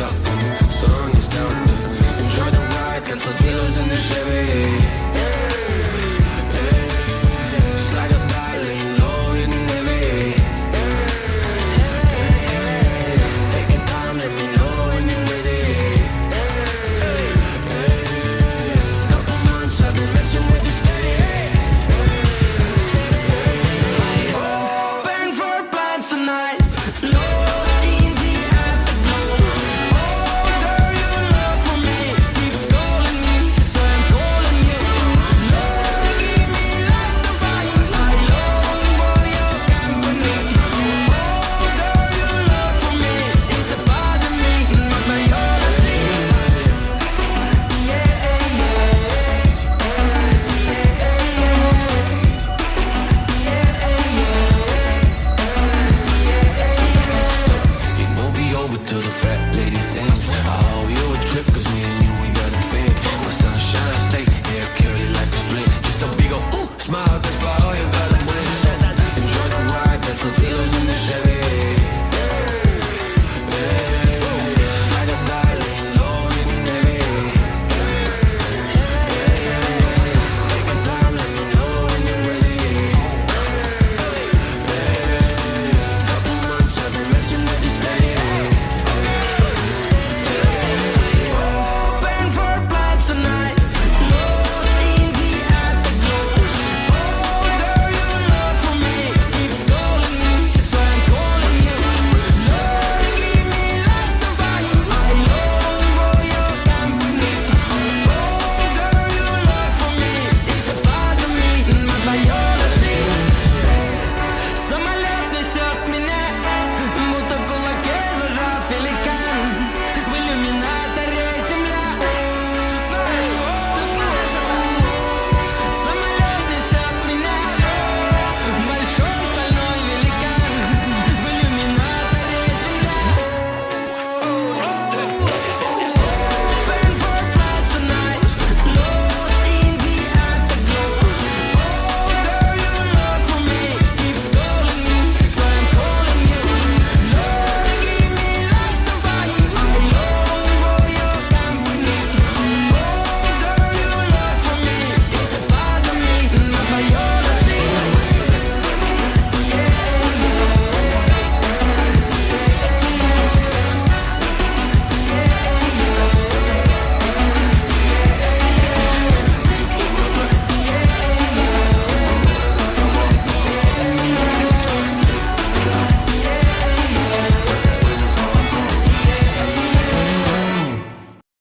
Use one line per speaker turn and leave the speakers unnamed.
up, throwing us down. Enjoy the ride, cancel dealers in the Chevy. feel